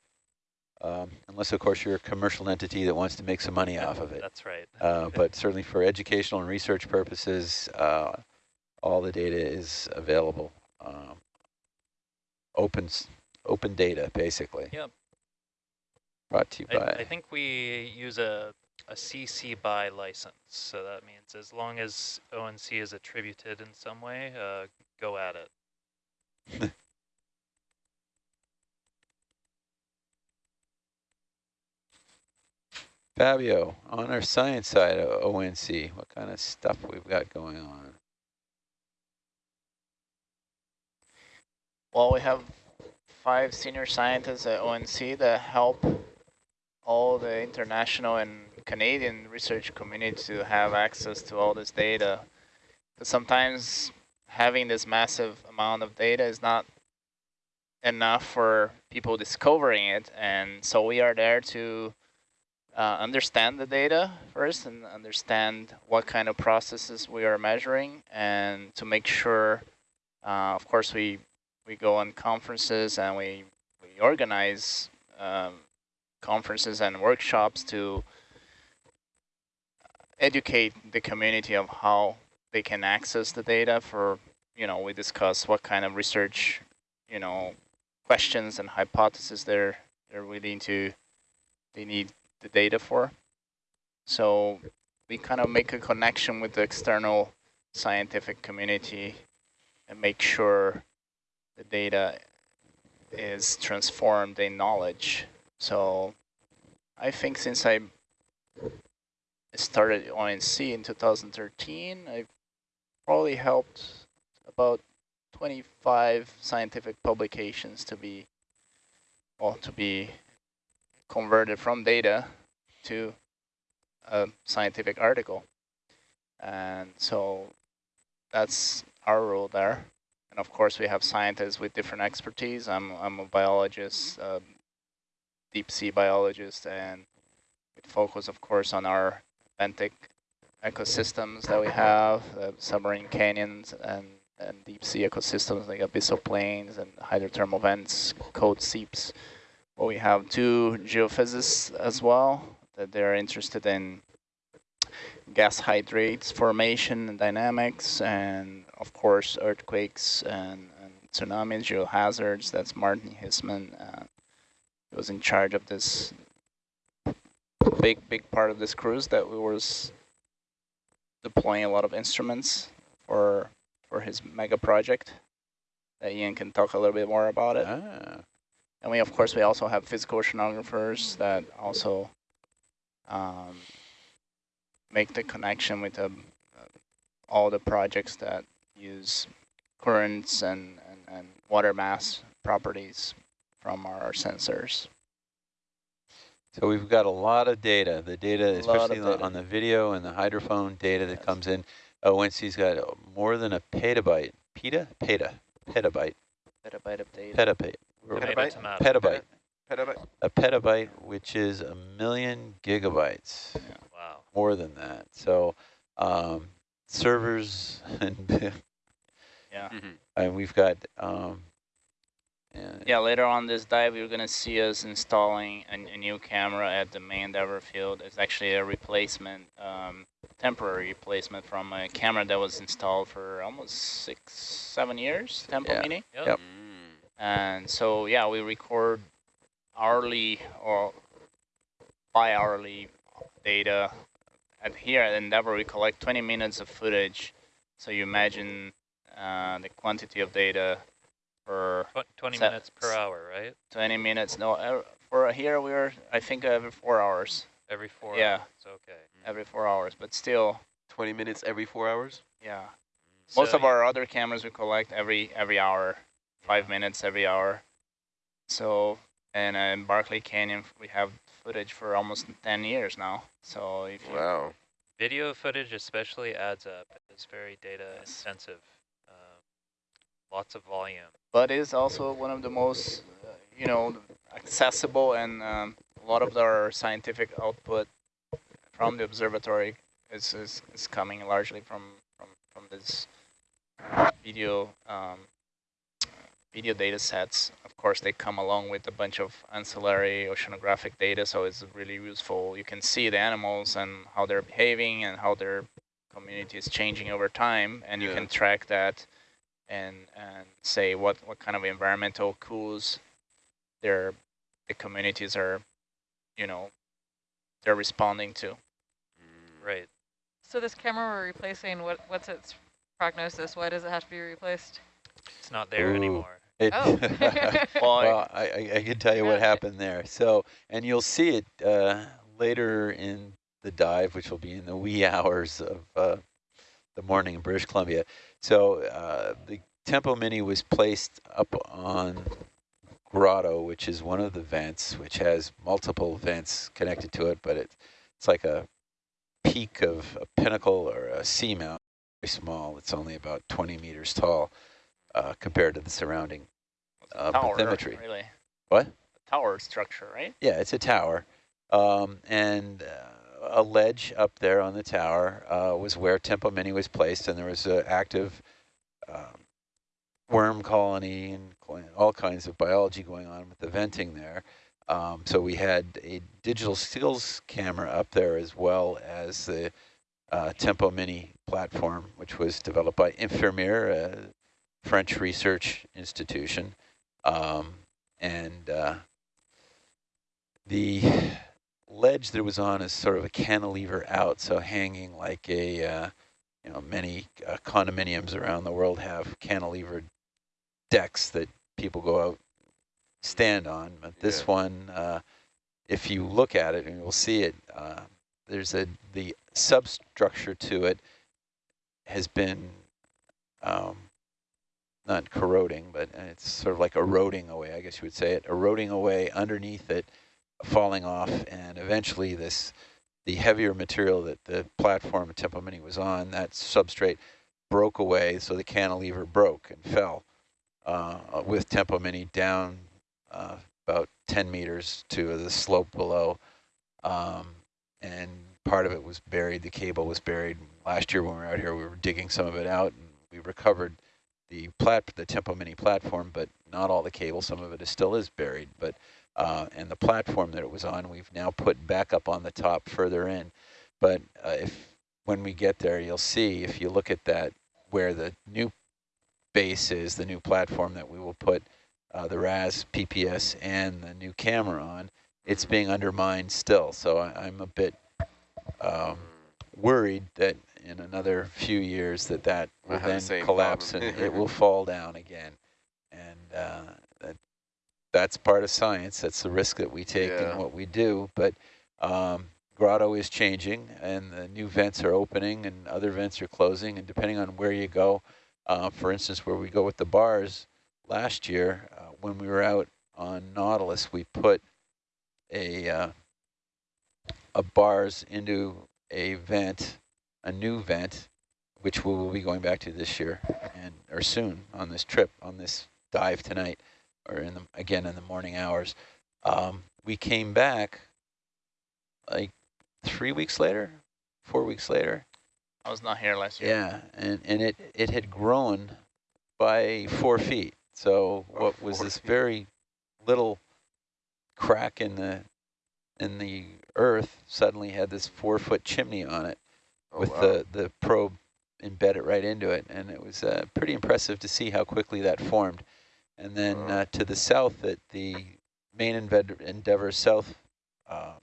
Um, unless, of course, you're a commercial entity that wants to make some money off of it. That's right. uh, but certainly for educational and research purposes, uh, all the data is available. Um, open, open data, basically. Yep. Brought to you I, by. I think we use a, a CC BY license. So that means as long as ONC is attributed in some way, uh, go at it. <laughs> Fabio, on our science side of ONC, what kind of stuff we've got going on? Well, we have five senior scientists at ONC that help all the international and Canadian research community to have access to all this data. But sometimes having this massive amount of data is not enough for people discovering it. And so we are there to uh, understand the data first and understand what kind of processes we are measuring and to make sure, uh, of course, we, we go on conferences and we, we organize um, conferences and workshops to educate the community of how they can access the data for, you know, we discuss what kind of research, you know, questions and hypotheses they're, they're willing to, they need the data for. So we kind of make a connection with the external scientific community and make sure the data is transformed in knowledge. So I think since I started ONC in 2013, I've probably helped about 25 scientific publications to be, well, to be converted from data to a scientific article. And so that's our role there. And of course, we have scientists with different expertise. I'm, I'm a biologist, uh, deep sea biologist, and we focus, of course, on our benthic ecosystems that we have, uh, submarine canyons and, and deep sea ecosystems like abyssal plains and hydrothermal vents, cold seeps. Well, we have two geophysicists as well that they're interested in gas hydrates formation and dynamics, and of course earthquakes and, and tsunamis, geohazards. That's Martin Heesemann. Uh, he was in charge of this big, big part of this cruise that we was deploying a lot of instruments for for his mega project. That Ian can talk a little bit more about it. Ah. And we, of course, we also have physical oceanographers that also um, make the connection with the, uh, all the projects that use currents and, and, and water mass properties from our sensors. So we've got a lot of data. The data, especially on the- data. on the video and the hydrophone data that Yes. comes in. ONC's got more than a petabyte. Peta? Peta. Petabyte. Petabyte of data. Petabyte. We're- Petabyte? Tomato. Petabyte. Petabyte? A petabyte, which is a million gigabytes, Wow. more than that. So um, servers <laughs> and <laughs> Yeah. Mhm. and we've got um, and Yeah, later on this dive, you're going to see us installing a, a new camera at the main Endeavour field. It's actually a replacement, um, temporary replacement from a camera that was installed for almost six, seven years, Tempo Yeah. Mini. Yep. Yep. Mm. And so, yeah, we record hourly or bi-hourly data. At here at Endeavour, we collect 20 minutes of footage. So you imagine uh, the quantity of data for 20 minutes per hour, right? 20 minutes. No, uh, for here we're, I think, every four hours. Every four Yeah. hours. Okay. Every four hours, but still, 20 minutes every four hours? yeah. Most So of our other cameras we collect every every hour, five minutes every hour. So, and uh, in Barkley Canyon we have footage for almost 10 years now. So if you Wow. Video footage especially adds up. It's very data intensive. Um, lots of volume. But is also one of the most, uh, you know, accessible and um, a lot of our scientific output from the observatory is, is, is coming largely from, from, from this video um, video data sets. Of course, they come along with a bunch of ancillary oceanographic data, so it's really useful. You can see the animals and how they're behaving and how their community is changing over time, and yeah. you can track that and and say what, what kind of environmental cues their the communities are, you know, they're responding to. Mm, right. So this camera we're replacing, what what's its prognosis? Why does it have to be replaced? It's not there Ooh. anymore. It, oh. <laughs> well, I, I, can tell you what <laughs> happened there. So, and you'll see it uh, later in the dive, which will be in the wee <laughs> hours of uh, the morning in British Columbia. So uh, the Tempo Mini was placed up on Grotto, which is one of the vents, which has multiple vents connected to it, but it, it's like a peak of a pinnacle or a seamount, very small. It's only about 20 meters tall uh, compared to the surrounding uh, tower, bathymetry. Really? What? A tower structure, right? Yeah, it's a tower. Um, and uh, a ledge up there on the tower uh, was where Tempo Mini was placed, and there was an active um, worm colony and all kinds of biology going on with the venting there. Um, so we had a digital stills camera up there as well as the uh, Tempo Mini platform, which was developed by Ifremer, French research institution. Um, and uh, the ledge that it was on is sort of a cantilever out, so hanging like a, uh, you know, many uh, condominiums around the world have cantilevered decks that people go out stand on. But this yeah. one, uh, if you look at it and you'll see it, uh, there's a the substructure to it has been um, not corroding, but it's sort of like eroding away, I guess you would say it, eroding away underneath it, falling off, and eventually this, the heavier material that the platform Tempo Mini was on, that substrate broke away, so the cantilever broke and fell uh, with Tempo Mini down uh, about 10 meters to the slope below. Um, and part of it was buried, the cable was buried. Last year when we were out here, we were digging some of it out, and we recovered the plat the Tempo Mini platform, but not all the cable. Some of it is still is buried, but uh, and the platform that it was on, we've now put back up on the top further in. But uh, if when we get there, you'll see if you look at that where the new base is, the new platform that we will put uh, the RAS PPS and the new camera on, it's being undermined still. So I, am a bit um, worried that in another few years that that will then the collapse and it <laughs> will fall down again. And uh, that that's part of science. That's the risk that we take yeah. in what we do. But um, Grotto is changing and the new vents are opening and other vents are closing. And depending on where you go, uh, for instance, where we go with the bars last year, uh, when we were out on Nautilus, we put a, uh, a bars into a vent a new vent, which we will be going back to this year and or soon on this trip, on this dive tonight, or in the again in the morning hours. Um, we came back like three weeks later, four weeks later. I was not here last year. Yeah, and, and it, it had grown by four feet. So oh, what was this feet. very little crack in the in the earth suddenly had this four foot chimney on it oh, with wow. the, the probe embedded right into it. And it was uh, pretty impressive to see how quickly that formed. And then uh, to the south at the main Endeavour South uh,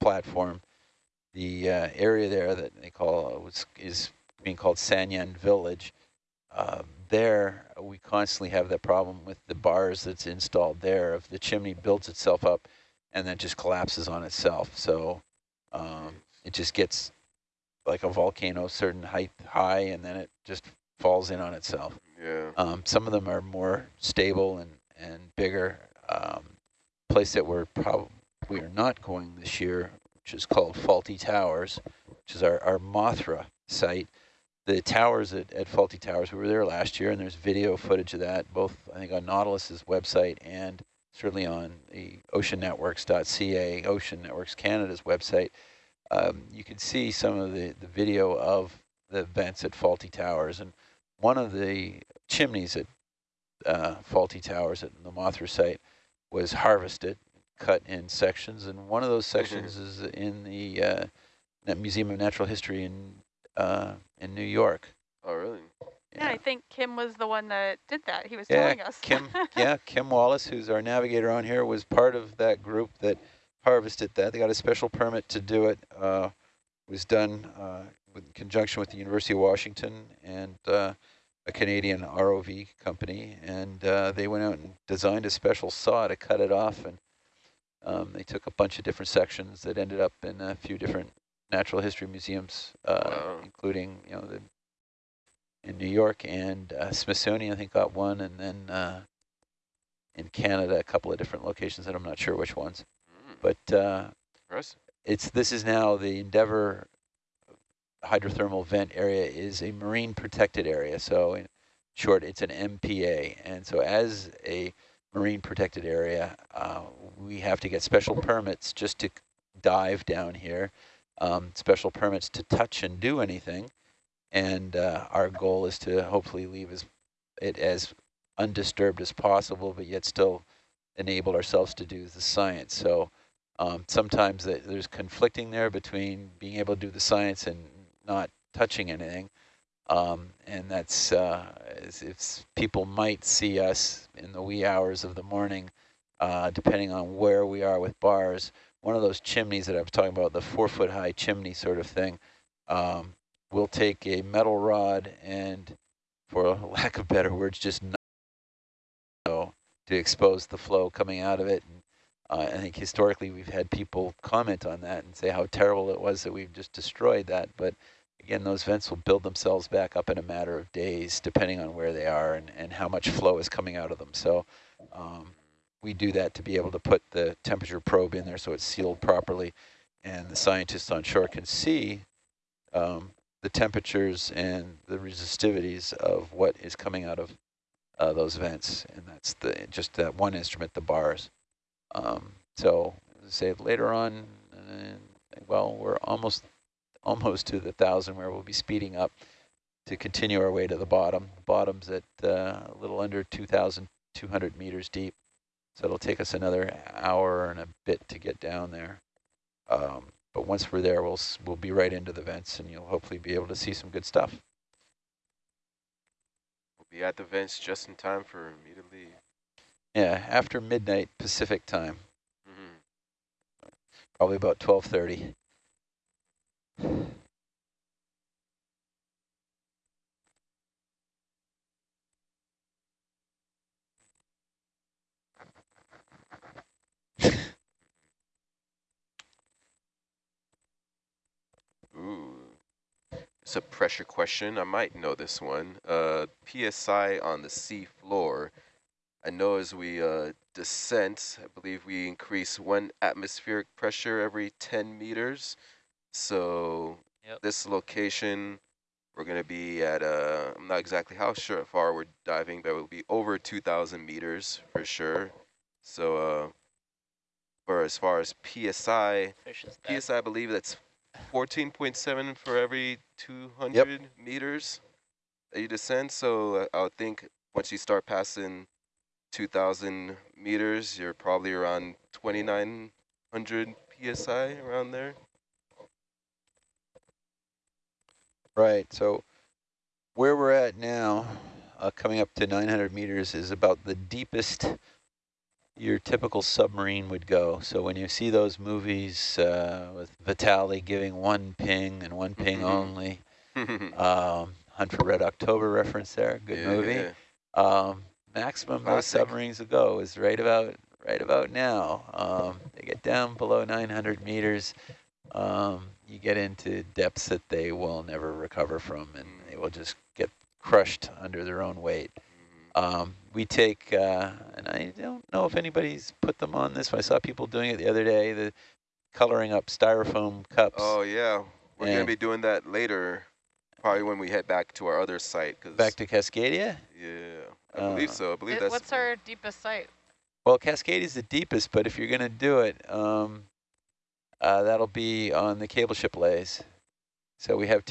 platform, the uh, area there that they call uh, was, is being called Sanyan Village. Um, there, we constantly have that problem with the bars that's installed there. If the chimney builds itself up and then just collapses on itself, so um, it just gets like a volcano, certain height high, and then it just falls in on itself. Yeah. Um, some of them are more stable and, and bigger. Um, place that we're probably we are not going this year, which is called Faulty Towers, which is our, our Mothra site. The towers at, at Faulty Towers, we were there last year, and there's video footage of that, both I think on Nautilus's website and certainly on the oceannetworks.ca, Ocean Networks Canada's website. Um, you can see some of the, the video of the vents at Faulty Towers. And one of the chimneys at uh, Faulty Towers at the Mothra site was harvested, cut in sections. And one of those sections is in the uh, Museum of Natural History in, uh, in New York. Oh, really? Yeah. I think Kim was the one that did that. He was yeah, telling us. Kim, <laughs> yeah, Kim Wallace, who's our navigator on here, was part of that group that harvested that. They got a special permit to do it. Uh, it was done uh, in conjunction with the University of Washington and uh, a Canadian ROV company, and uh, they went out and designed a special saw to cut it off, and um, they took a bunch of different sections that ended up in a few different natural history museums, uh, wow. including you know the in New York and uh, Smithsonian, I think, got one, and then uh, in Canada, a couple of different locations that I'm not sure which ones. But uh, it's this is now the Endeavour hydrothermal vent area is a marine protected area. So in short, it's an MPA. And so as a marine protected area, uh, we have to get special permits just to dive down here, um, special permits to touch and do anything and uh, our goal is to hopefully leave as, it as undisturbed as possible, but yet still enable ourselves to do the science. So um, sometimes there's conflicting there between being able to do the science and not touching anything. Um, and that's uh, if people might see us in the wee hours of the morning, uh, depending on where we are with bars. One of those chimneys that I was talking about, the four foot high chimney sort of thing, um, we'll take a metal rod and, for <laughs> lack of better words, just to expose the flow coming out of it. And, uh, I think historically we've had people comment on that and say how terrible it was that we've just destroyed that. But again, those vents will build themselves back up in a matter of days, depending on where they are and, and how much flow is coming out of them. So um, we do that to be able to put the temperature probe in there so it's sealed properly. And the scientists on shore can see um, the temperatures and the resistivities of what is coming out of uh, those vents. And that's the just that one instrument, the bars. Um, so say later on, well, we're almost almost to the thousand where we'll be speeding up to continue our way to the bottom. The bottom's at uh, a little under 2,200 meters deep. So it'll take us another hour and a bit to get down there. Um, but once we're there, we'll, we'll be right into the vents and you'll hopefully be able to see some good stuff. We'll be at the vents just in time for me to leave. Yeah, after midnight Pacific time. Mm -hmm. Probably about 1230. Ooh. It's a pressure question. I might know this one. Uh, PSI on the sea floor. I know as we uh, descent, I believe we increase one atmospheric pressure every 10 meters. So yep. this location, we're going to be at, uh, I'm not exactly how sure far we're diving, but we'll be over 2,000 meters for sure. So uh, for as far as PSI, PSI, I believe that's 14.7 for every 200 yep. meters that you descend. So I would think once you start passing 2,000 meters, you're probably around 2,900 PSI around there. Right. So where we're at now, uh, coming up to 900 meters, is about the deepest your typical submarine would go. So when you see those movies uh, with Vitali giving one ping and one ping mm -hmm. only, <laughs> um, Hunt for Red October reference there, good yeah, movie. Yeah. Um, maximum most submarines will go is right about right about now. Um, they get down below 900 meters. Um, you get into depths that they will never recover from, and they will just get crushed under their own weight. Um, we take, uh, and I don't know if anybody's put them on this. but I saw people doing it the other day, the coloring up styrofoam cups. Oh, yeah. We're going to be doing that later, probably when we head back to our other site. Cause Back to Cascadia? Yeah, I believe Uh, so. I believe It- that's. what's our deepest site? Well, Cascade is the deepest, but if you're going to do it, um, uh, that'll be on the cable ship lays. So we have two